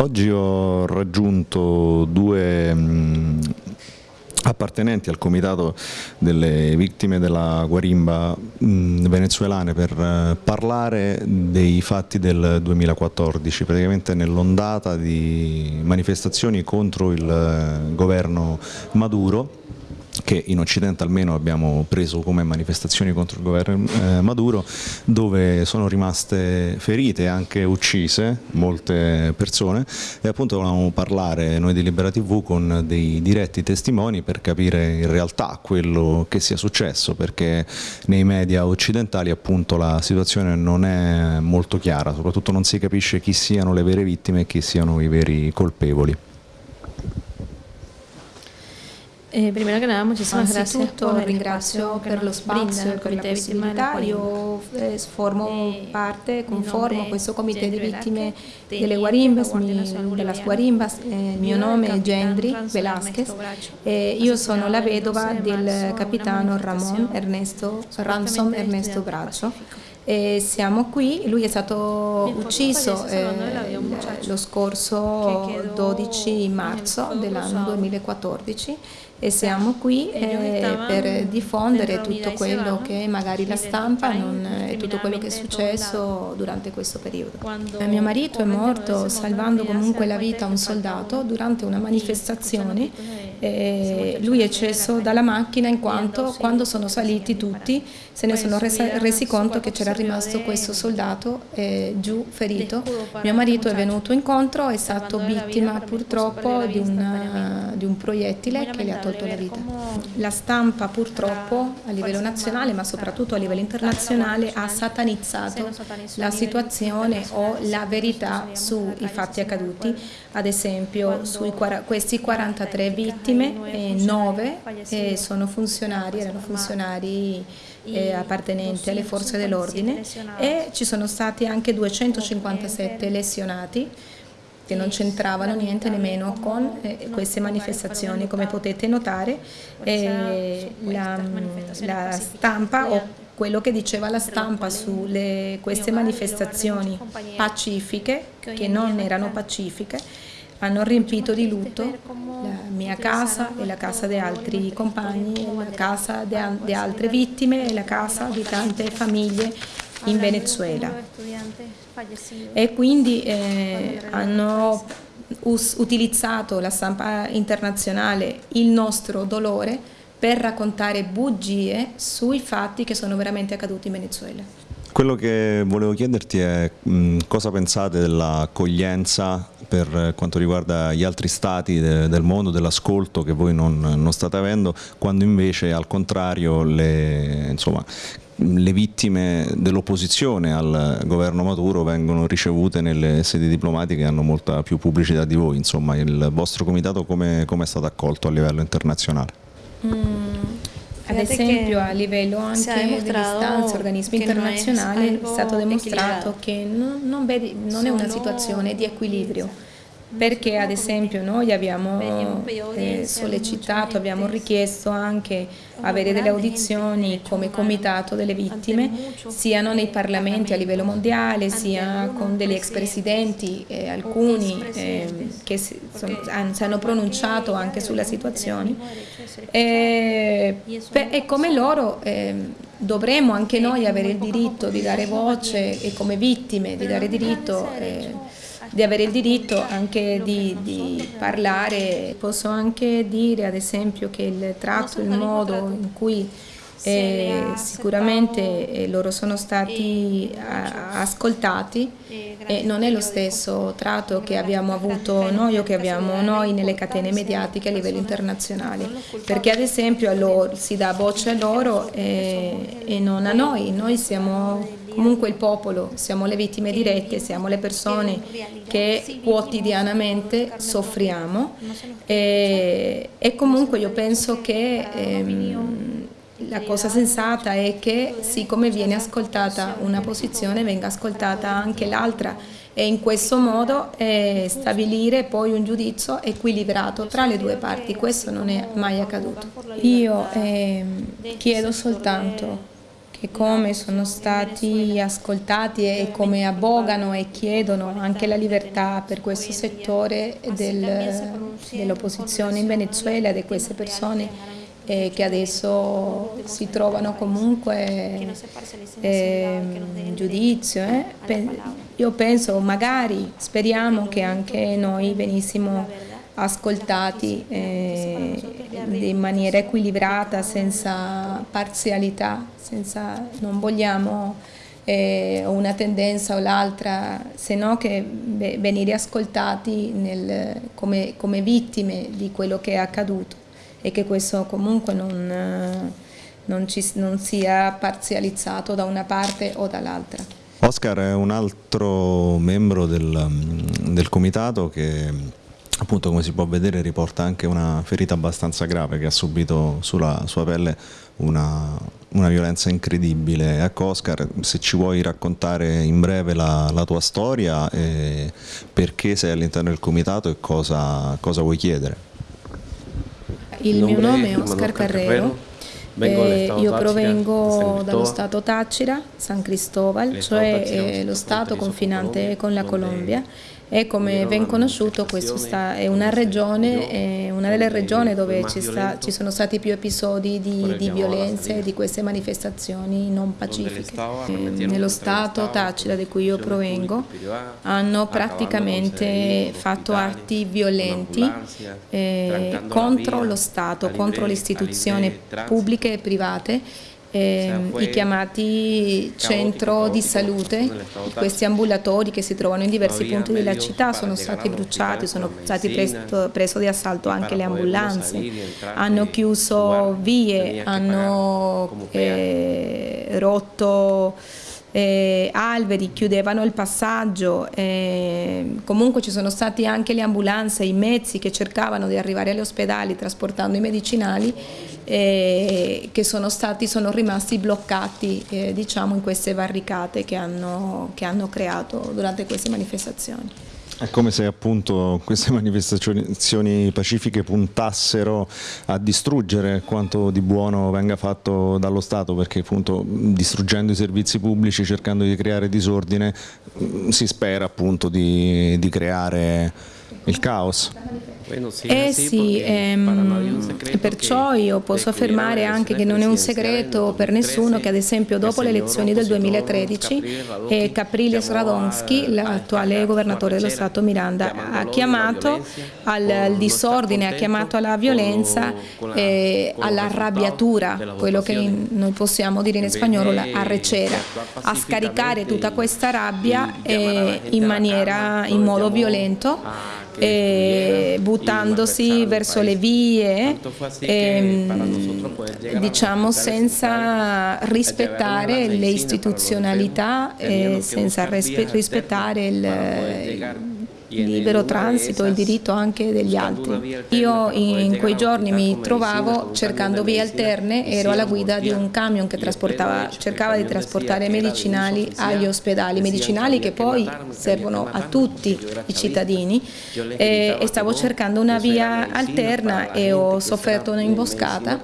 Oggi ho raggiunto due appartenenti al comitato delle vittime della guarimba venezuelane per uh, parlare dei fatti del 2014, praticamente nell'ondata di manifestazioni contro il uh, governo Maduro che in Occidente almeno abbiamo preso come manifestazioni contro il governo eh, Maduro, dove sono rimaste ferite e anche uccise molte persone e appunto volevamo parlare noi di Libera TV con dei diretti testimoni per capire in realtà quello che sia successo, perché nei media occidentali appunto la situazione non è molto chiara, soprattutto non si capisce chi siano le vere vittime e chi siano i veri colpevoli. Eh, primero que nada, muchísimas gracias por ringrazio per lo spazio e per la possibilità. Io eh, formo parte, conformo questo comité di vittime delle guarimbas, mi, della guarimbas. Eh, il mio nome è Gendry Velasquez e io sono la vedova del capitano Ramon Ernesto, Ransom Ernesto Braccio. E siamo qui, lui è stato ucciso eh, lo scorso 12 marzo dell'anno 2014 e siamo qui eh, per diffondere tutto quello che magari la stampa non, e tutto quello che è successo durante questo periodo. Eh, mio marito è morto salvando comunque la vita a un soldato durante una manifestazione eh, lui è sceso dalla macchina in quanto quando sono saliti tutti se ne sono resa, resi conto che c'era rimasto questo soldato eh, giù ferito. Mio marito è venuto incontro, è stato vittima purtroppo di, una, di un proiettile che gli ha tolto la vita. La stampa purtroppo a livello nazionale ma soprattutto a livello internazionale ha satanizzato la situazione o la verità sui fatti accaduti, ad esempio su questi 43 vittime vittime, eh, nove eh, sono funzionari, erano funzionari eh, appartenenti alle forze dell'ordine. e ci sono stati anche 257 lesionati che non c'entravano niente nemmeno con eh, queste manifestazioni. Come potete notare eh, la, la stampa o quello che diceva la stampa su queste manifestazioni pacifiche, che non erano pacifiche, hanno riempito di lutto la mia casa e la casa di altri compagni, la casa di altre vittime e la casa di tante famiglie in Venezuela. E quindi eh, hanno utilizzato la stampa internazionale il nostro dolore per raccontare bugie sui fatti che sono veramente accaduti in Venezuela. Quello che volevo chiederti è mh, cosa pensate dell'accoglienza per quanto riguarda gli altri stati de, del mondo, dell'ascolto che voi non, non, state avendo, quando invece al contrario le, insomma, le vittime dell'opposizione al governo Maduro vengono ricevute nelle sedi diplomatiche e hanno molta più pubblicità di voi, insomma il vostro comitato come, come è stato accolto a livello internazionale? Mm. Ad esempio a livello anche delle istanze, organismi internazionali, è stato dimostrato che non, non, vedi, non è una situazione di equilibrio perché ad esempio noi abbiamo eh, sollecitato, abbiamo richiesto anche avere delle audizioni come comitato delle vittime, siano nei parlamenti a livello mondiale, sia con degli ex presidenti, eh, alcuni eh, che si, sono, si, hanno pronunciato anche sulla situazione. e, e come loro ehm, dovremmo anche noi avere il diritto di dare voce e come vittime di dare diritto eh, di avere il diritto anche di, di, parlare. Posso anche dire ad esempio che il tratto, il modo in cui eh, sicuramente eh, loro sono stati ascoltati e non è lo stesso tratto che abbiamo avuto noi o che abbiamo noi nelle catene mediatiche a livello internazionale. perché ad esempio loro, si dà voce a loro e, e non a noi, noi siamo comunque il popolo, siamo le vittime dirette, siamo le persone che quotidianamente soffriamo. e, e comunque io penso che ehm, la cosa sensata è che siccome viene ascoltata una posizione venga ascoltata anche l'altra e in questo modo eh, stabilire poi un giudizio equilibrato tra le due parti, questo non è mai accaduto. Io eh, chiedo soltanto che come sono stati ascoltati e come abbogano e chiedono anche la libertà per questo settore del, dell'opposizione in Venezuela di queste persone eh, che adesso si trovano comunque eh, in giudizio. Eh. Io penso, magari, speriamo che anche noi venissimo ascoltati eh, in maniera equilibrata, senza parzialità, senza, non vogliamo eh, una tendenza o l'altra, se no che venire ascoltati nel, come, come, vittime di quello che è accaduto e che questo comunque non, non, ci, non sia parzializzato da una parte o dall'altra. Oscar è un altro membro del, del comitato che appunto come si può vedere riporta anche una ferita abbastanza grave che ha subito sulla sua pelle una, una violenza incredibile. Ecco Oscar, se ci vuoi raccontare in breve la, la tua storia, e perché sei all'interno del comitato e cosa, cosa vuoi chiedere? Il mio nome è Oscar Carrero. Eh, io provengo dallo Stato Tacira, San Cristobal, cioè eh, lo Stato confinante con la Colombia e come ben conosciuto questa è una regione, è una delle regioni dove ci, sta, ci, sono stati più episodi di, di violenza e di queste manifestazioni non pacifiche. Nello Stato Tacida di cui io provengo hanno praticamente fatto atti violenti eh, contro lo Stato, contro le istituzioni pubbliche e private eh, i chiamati centro di salute, questi ambulatori che si trovano in diversi punti della città sono stati bruciati, sono stati preso, preso di assalto anche le ambulanze, hanno chiuso vie, hanno eh, rotto eh, alberi, chiudevano il passaggio, eh, comunque ci sono stati anche le ambulanze, i mezzi che cercavano di arrivare agli ospedali trasportando i medicinali eh, che sono, stati, sono rimasti bloccati eh, diciamo, in queste barricate che hanno, che hanno creato durante queste manifestazioni. È come se appunto queste manifestazioni pacifiche puntassero a distruggere quanto di buono venga fatto dallo Stato, perché appunto distruggendo i servizi pubblici, cercando di creare disordine, si spera appunto di, di creare il caos. Eh sì, ehm, perciò io posso affermare anche che non è un segreto per nessuno che ad esempio dopo le elezioni del 2013 eh, Capriles Radonsky, l'attuale governatore dello Stato Miranda, ha chiamato al, disordine, ha chiamato alla violenza, eh, all'arrabbiatura, quello che noi possiamo dire in spagnolo la arrecera, a scaricare tutta questa rabbia eh, in, maniera, in modo violento eh, buttandosi verso le vie, ehm, diciamo senza rispettare le istituzionalità e senza rispettare il libero transito, il diritto anche degli altri. Io in quei giorni mi trovavo cercando vie alterne, ero alla guida di un camion che cercava di trasportare medicinali agli ospedali, medicinali che poi servono a tutti i cittadini e, e stavo cercando una via alterna e ho sofferto un'imboscata,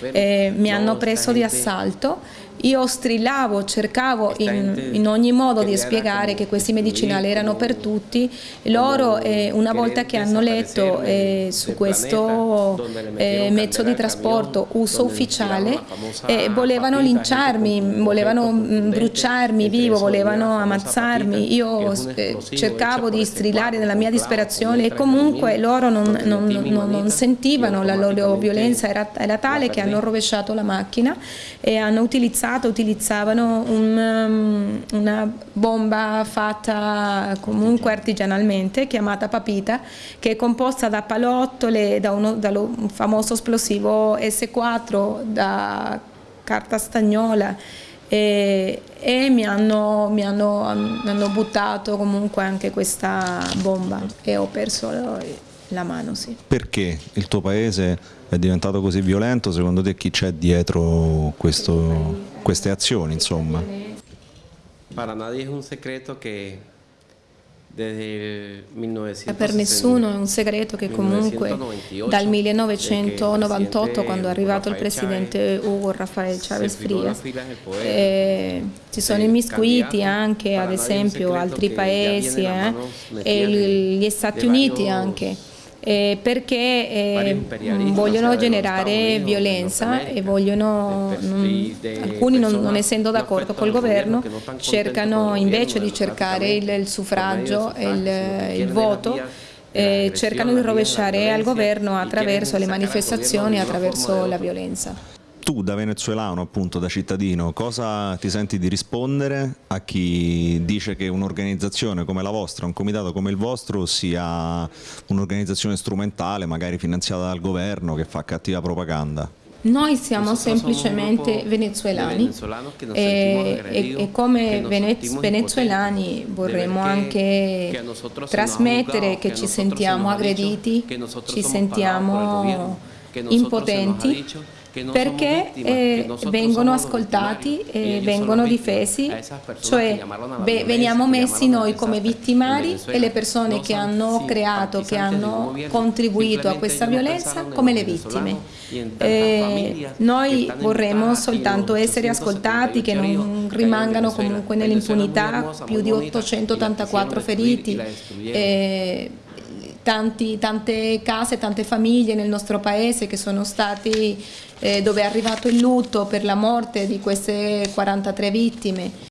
mi hanno preso di assalto io strillavo, cercavo in, in, ogni modo di spiegare che questi medicinali erano per tutti. Loro, eh, una volta che hanno letto eh, su questo eh, mezzo di trasporto uso ufficiale, eh, volevano linciarmi, volevano mm, bruciarmi vivo, volevano ammazzarmi. Io eh, cercavo di strillare nella mia disperazione e comunque loro non, non, non, non sentivano, la loro violenza era, era tale che hanno rovesciato la macchina e hanno utilizzato passato utilizzavano un, um, una bomba fatta comunque artigianalmente chiamata papita che è composta da palottole, da, uno, da un famoso esplosivo S4, da carta stagnola e, e mi, hanno, mi, hanno, mi, hanno, buttato comunque anche questa bomba e ho perso la mano. Sì. Perché il tuo paese è diventato così violento? Secondo te chi c'è dietro questo, queste azioni? Insomma? Per nessuno è un segreto che comunque dal 1998, quando è arrivato il presidente Hugo Rafael Chávez Frías, eh, si sono immiscuiti anche, ad esempio, altri paesi eh, e gli Stati Uniti anche eh, perché eh, vogliono generare violenza e vogliono, non, alcuni non, non, essendo d'accordo col governo cercano invece di cercare il, il suffragio e il, il voto eh, cercano di rovesciare al governo attraverso le manifestazioni, attraverso la violenza tu da venezuelano, appunto da cittadino, cosa ti senti di rispondere a chi dice che un'organizzazione come la vostra, un comitato come il vostro sia un'organizzazione strumentale, magari finanziata dal governo, che fa cattiva propaganda? Noi siamo semplicemente venezuelani. e, e, e, come venezuelani vorremmo anche trasmettere che ci sentiamo aggrediti, ci sentiamo impotenti perché eh, vengono ascoltati e vengono difesi, cioè beh, veniamo messi noi come vittimari e le persone che hanno creato, che hanno contribuito a questa violenza come le vittime. Eh, noi vorremmo soltanto essere ascoltati, che non rimangano comunque nell'impunità, più di 884 feriti. Eh, tanti, tante case, tante famiglie nel nostro paese che sono stati, eh, dove è arrivato il lutto per la morte di queste 43 vittime.